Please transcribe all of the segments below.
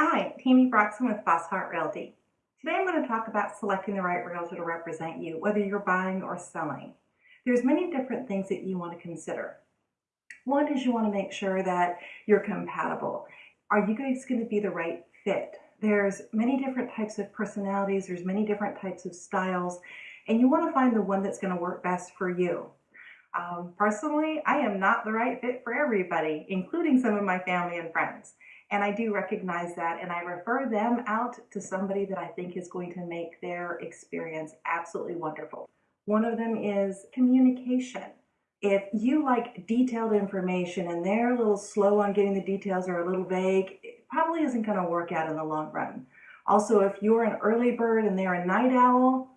Hi, Tammy Broxton with Fosshart Realty. Today I'm going to talk about selecting the right realtor to represent you, whether you're buying or selling. There's many different things that you want to consider. One is you want to make sure that you're compatible. Are you guys going to be the right fit? There's many different types of personalities, there's many different types of styles, and you want to find the one that's going to work best for you. Um, personally, I am not the right fit for everybody, including some of my family and friends. And I do recognize that, and I refer them out to somebody that I think is going to make their experience absolutely wonderful. One of them is communication. If you like detailed information and they're a little slow on getting the details or a little vague, it probably isn't going to work out in the long run. Also, if you're an early bird and they're a night owl,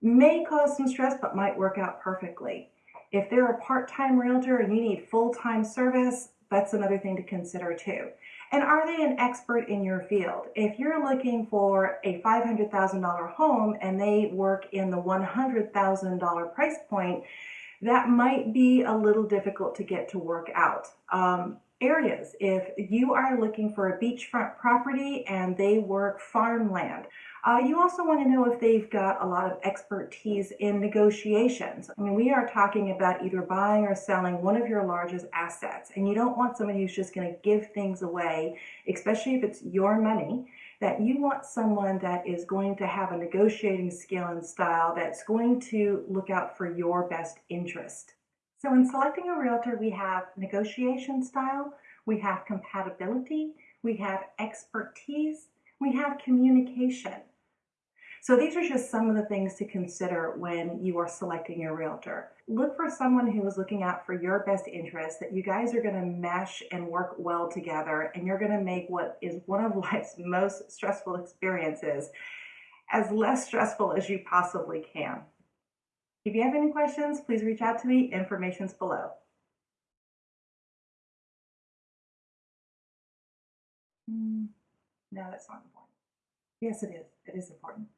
may cause some stress but might work out perfectly. If they're a part-time realtor and you need full-time service, that's another thing to consider too. And are they an expert in your field? If you're looking for a $500,000 home and they work in the $100,000 price point, that might be a little difficult to get to work out. Um, areas, if you are looking for a beachfront property and they work farmland, uh, you also want to know if they've got a lot of expertise in negotiations. I mean, we are talking about either buying or selling one of your largest assets, and you don't want somebody who's just going to give things away, especially if it's your money, that you want someone that is going to have a negotiating skill and style that's going to look out for your best interest. So in selecting a realtor, we have negotiation style, we have compatibility, we have expertise, we have communication. So these are just some of the things to consider when you are selecting your realtor. Look for someone who is looking out for your best interest, that you guys are going to mesh and work well together, and you're going to make what is one of life's most stressful experiences as less stressful as you possibly can. If you have any questions, please reach out to me. Information's below. Mm, no, that's not important. Yes, it is. It is important.